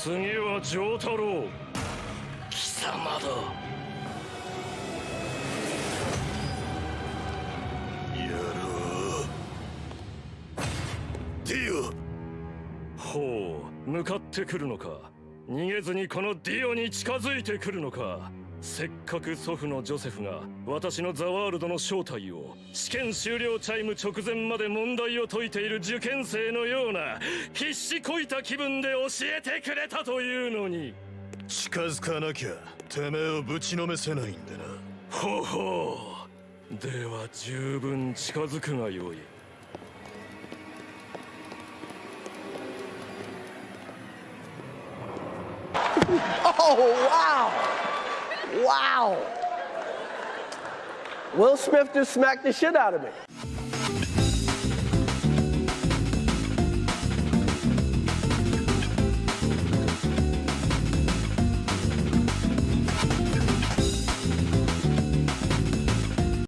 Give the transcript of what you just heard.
次は承太郎。貴様だ。やろう。ディオ。ほう向かってくるのか。逃げずにこのディオに近づいてくるのかせっかく祖父のジョセフが私のザワールドの正体を試験終了チャイム直前まで問題を解いている受験生のような必死こいた気分で教えてくれたというのに。近づかなきゃてめえをぶちのめせないんでな。ほほう。では十分近づくがよい。Oh, wow. Wow. Will Smith just smacked the shit out of me.